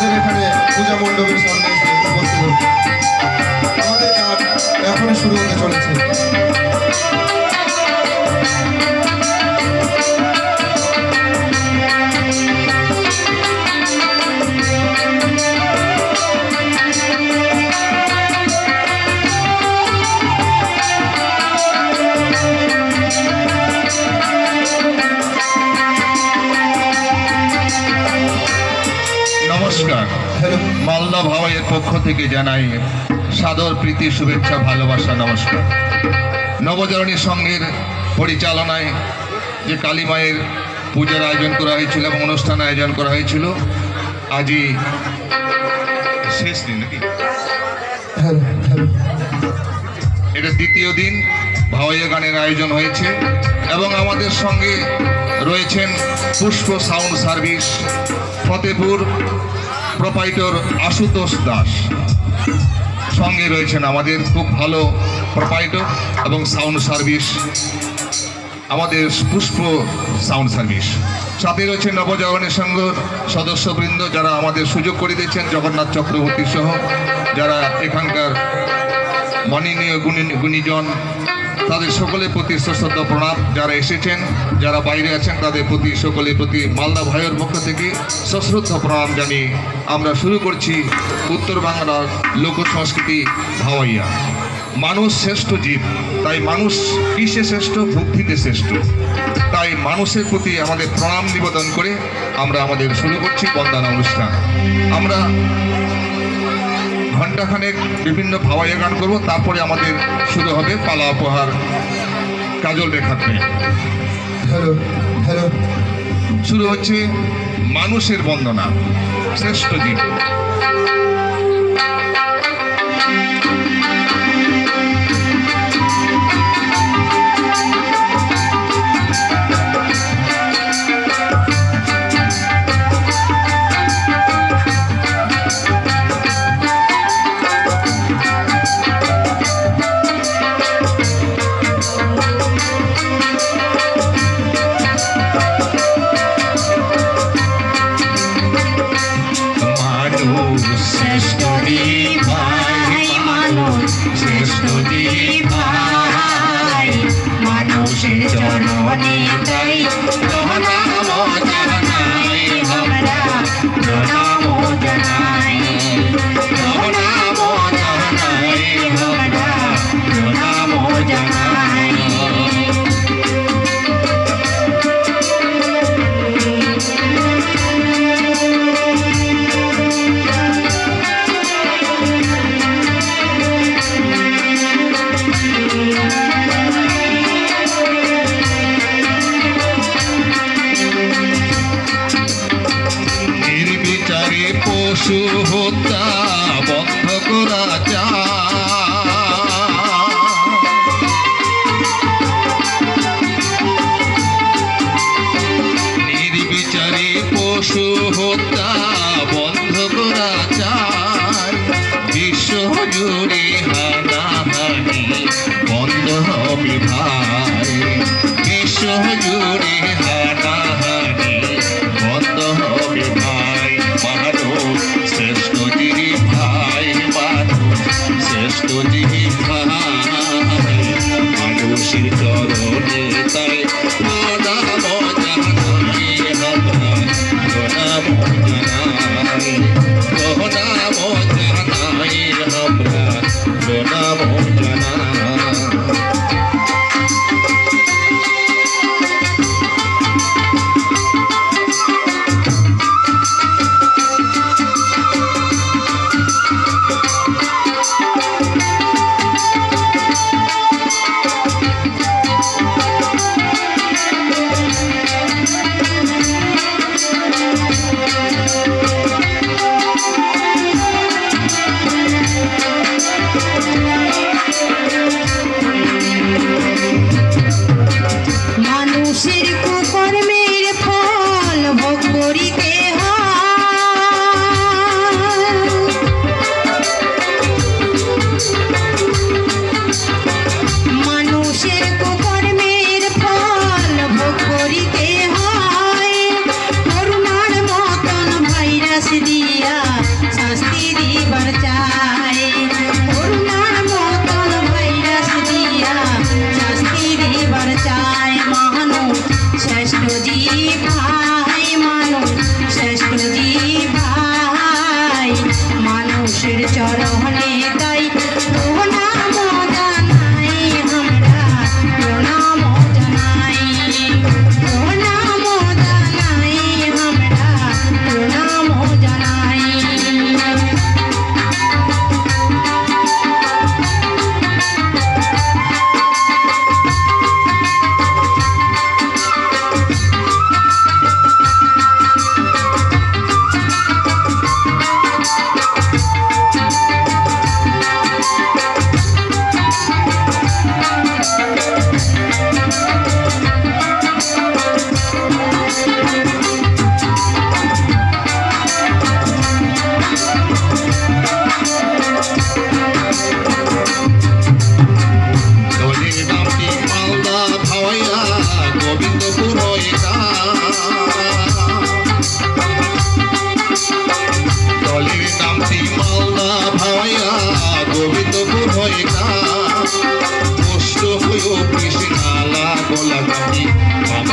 আমাদের এখানে পূজা মণ্ডপের সামনে উপস্থিত আমাদের কাজ এখনই শুরু হতে চলেছে। পক্ষ থেকে জানাই সাদর প্রীতি, শুভেচ্ছা, ভালোবাসা, নমস্কার। নবজরণী সংঘের পরিচালনায় যে কালী মায়ের পূজার আয়োজন করা হয়েছিল এবং অনুষ্ঠান আয়োজন করা হয়েছিল আজই শেষ দিন নাকি? এটা দ্বিতীয় দিন ভাওয়াইয়া গানের আয়োজন হয়েছে এবং আমাদের সঙ্গে রয়েছেন Pushpa sound service, Fatepur proprietor Ashutosh Das. সঙ্গে রয়েছেন আমাদের খুব ভালো প্রোপাইটর এবং সাউন্ড সার্ভিস, আমাদের পুষ্প সাউন্ড সার্ভিস। সাথে রয়েছেন নবজাগরণের সংঘ সদস্যবৃন্দ যারা আমাদের সুযোগ করে দিয়েছেন, জগন্নাথ চক্রবর্তী সহ যারা এখানকার মাননীয় গুণী গুণীজন তাদের সকলের প্রতি সশ্রদ্ধ প্রণাম। যারা এসেছেন, যারা বাইরে আছেন, তাদের প্রতি, সকলের প্রতি মালদা ভাইয়ের পক্ষ থেকে সশ্রদ্ধ প্রণাম জানিয়ে আমরা শুরু করছি উত্তর বাংলার লোক সংস্কৃতি ভাওয়াইয়া। মানুষ শ্রেষ্ঠ জীব, তাই মানুষ কিসে শ্রেষ্ঠ? বুদ্ধিতে শ্রেষ্ঠ। তাই মানুষের প্রতি আমাদের প্রণাম নিবেদন করে আমরা আমাদের শুরু করছি বন্দনা অনুষ্ঠান। আমরা ঘণ্টাখানেক বিভিন্ন ভাওয়াইয়া গান করব তারপরে আমাদের শুরু হবে পালা উপহার কাজল হ্যালো হ্যালো। শুরু হচ্ছে মানুষের বন্দনা শ্রেষ্ঠ জীব পশু হত্যা বন্ধ করা নির্বিচারে পশু হত্যা বন্ধ করা চায় বিশ্ব হানাহানি বন্ধ হবে ভাই। বিশ্ব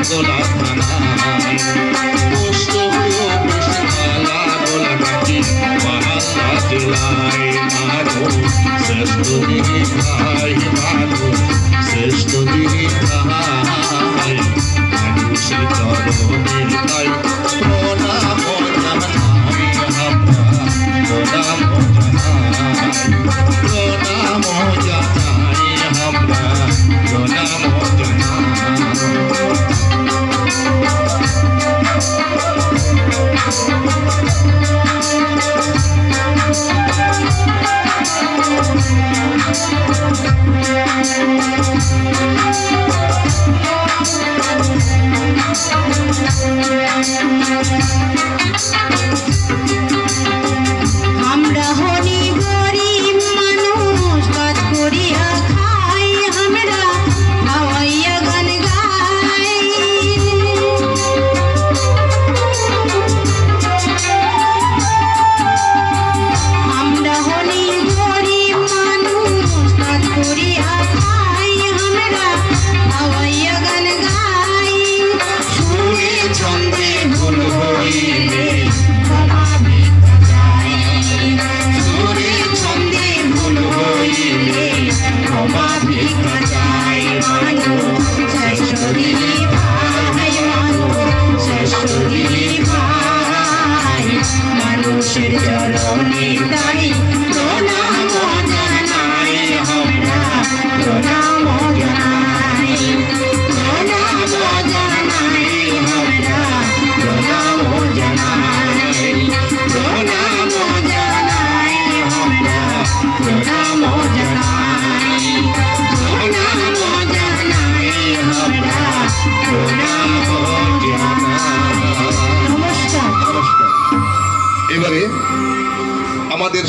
গোলা থানায় পুষ্ট হলো পুষ্পালা গোলা কাটি পাহাড়া জেলায় মাধো শ্রেষ্ঠ দিদি ভাই মাধো শ্রেষ্ঠ দিদি ভাই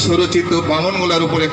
সুরচিত বামনগুলার উপরে